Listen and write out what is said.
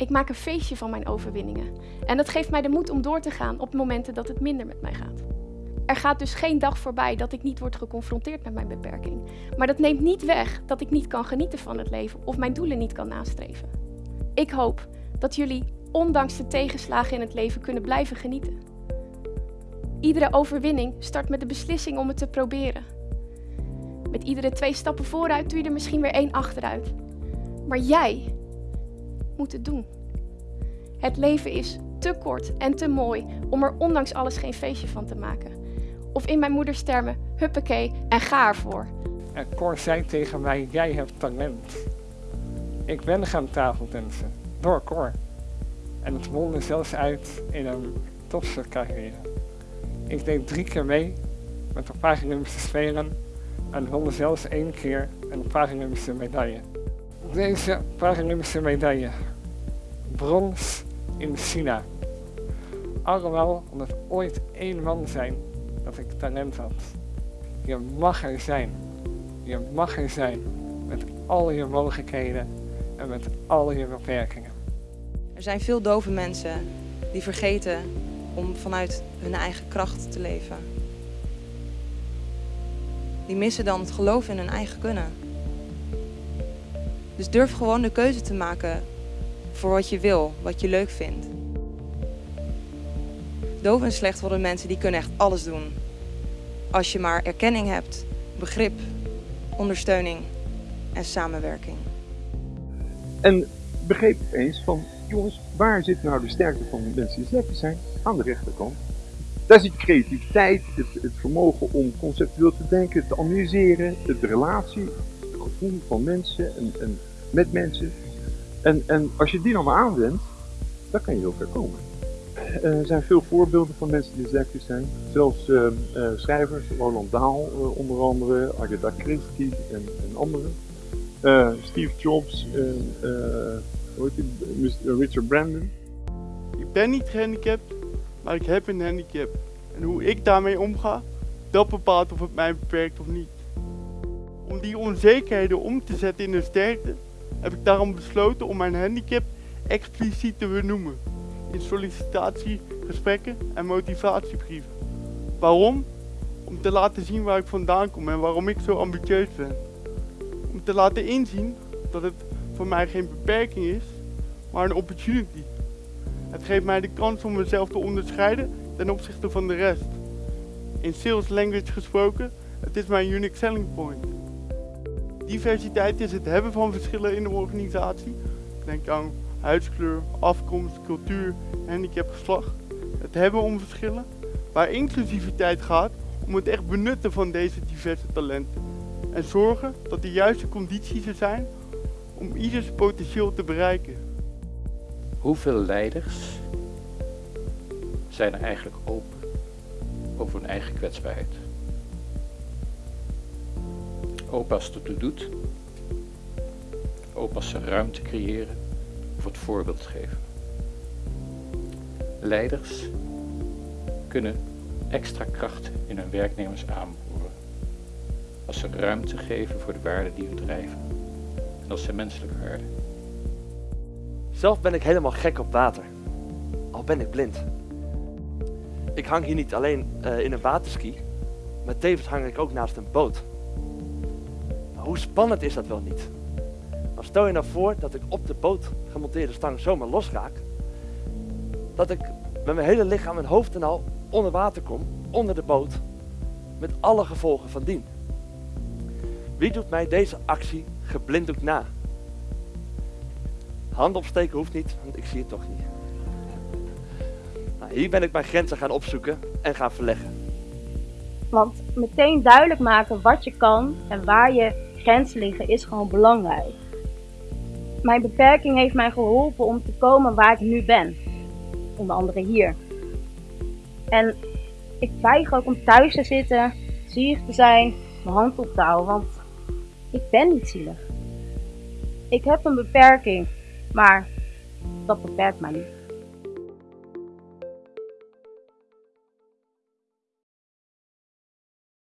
Ik maak een feestje van mijn overwinningen. En dat geeft mij de moed om door te gaan op momenten dat het minder met mij gaat. Er gaat dus geen dag voorbij dat ik niet word geconfronteerd met mijn beperking. Maar dat neemt niet weg dat ik niet kan genieten van het leven of mijn doelen niet kan nastreven. Ik hoop dat jullie, ondanks de tegenslagen in het leven, kunnen blijven genieten. Iedere overwinning start met de beslissing om het te proberen. Met iedere twee stappen vooruit doe je er misschien weer één achteruit. Maar jij doen. Het leven is te kort en te mooi om er ondanks alles geen feestje van te maken. Of in mijn moeders termen, huppakee en ga ervoor. En Cor zei tegen mij, jij hebt talent. Ik ben gaan tafeltensen, door Cor. En het mondde zelfs uit in een topsportcarrière. Ik deed drie keer mee met de Paralympische Spelen en won zelfs één keer een Paralympische medaille. Deze Paralympische medaille, brons in China. Allemaal omdat ooit één man zijn dat ik talent had. Je mag er zijn. Je mag er zijn met al je mogelijkheden en met al je beperkingen. Er zijn veel dove mensen die vergeten om vanuit hun eigen kracht te leven. Die missen dan het geloof in hun eigen kunnen. Dus durf gewoon de keuze te maken voor wat je wil, wat je leuk vindt. Doof en slecht worden mensen die kunnen echt alles doen. Als je maar erkenning hebt, begrip, ondersteuning en samenwerking. En begreep eens van, jongens, waar zit nou de sterkte van mensen die slecht zijn? Aan de rechterkant. Daar zit creativiteit, het, het, vermogen om conceptueel te denken, te analyseren, de relatie, het gevoel van mensen en, en met mensen. En, en als je die dan maar aanwendt, dan kan je heel ver komen. Eh, er zijn veel voorbeelden van mensen die dyslectisch zijn. Zelfs uh, uh, schrijvers, Roland Dahl onder andere, Agatha Christie en, en anderen. Steve Jobs, hoe? Richard Brandon. Ik ben niet gehandicapt, maar ik heb een handicap. En hoe ik daarmee omga, dat bepaalt of het mij beperkt of niet. Om die onzekerheden om te zetten in een sterkte, heb ik daarom besloten om mijn handicap expliciet te benoemen in sollicitatiegesprekken en motivatiebrieven. Waarom? Om te laten zien waar ik vandaan kom en waarom ik zo ambitieus ben. Om te laten inzien dat het voor mij geen beperking is, maar een opportunity. Het geeft mij de kans om mezelf te onderscheiden ten opzichte van de rest. In sales language gesproken, het is mijn unique selling point. Diversiteit is het hebben van verschillen in de organisatie. Denk aan huidskleur, afkomst, cultuur, handicap, geslacht. Het hebben om verschillen. Waar inclusiviteit gaat om het echt benutten van deze diverse talenten. En zorgen dat de juiste condities er zijn om ieders potentieel te bereiken. Hoeveel leiders zijn er eigenlijk open over hun eigen kwetsbaarheid? Het ertoe doet. Ze ruimte creëren of het voorbeeld geven. Leiders kunnen extra kracht in hun werknemers aanboren als ze ruimte geven voor de waarden die hun drijven en als ze menselijke waarden. Zelf ben ik helemaal gek op water, al ben ik blind. Ik hang hier niet alleen uh, in een waterski, maar tevens hang ik ook naast een boot. Hoe spannend is dat wel niet? Maar stel je nou voor dat ik op de boot gemonteerde stang zomaar losraak. Dat ik met mijn hele lichaam en hoofd en al onder water kom, onder de boot. Met alle gevolgen van dien. Wie doet mij deze actie geblinddoekt na? Hand opsteken hoeft niet, want ik zie het toch niet. Nou, hier ben ik mijn grenzen gaan opzoeken en gaan verleggen. Want meteen duidelijk maken wat je kan en waar je grenzen liggen is gewoon belangrijk. Mijn beperking heeft mij geholpen om te komen waar ik nu ben. Onder andere hier. En ik weiger ook om thuis te zitten, zielig te zijn, mijn hand op te houden, want ik ben niet zielig. Ik heb een beperking, maar dat beperkt mij niet.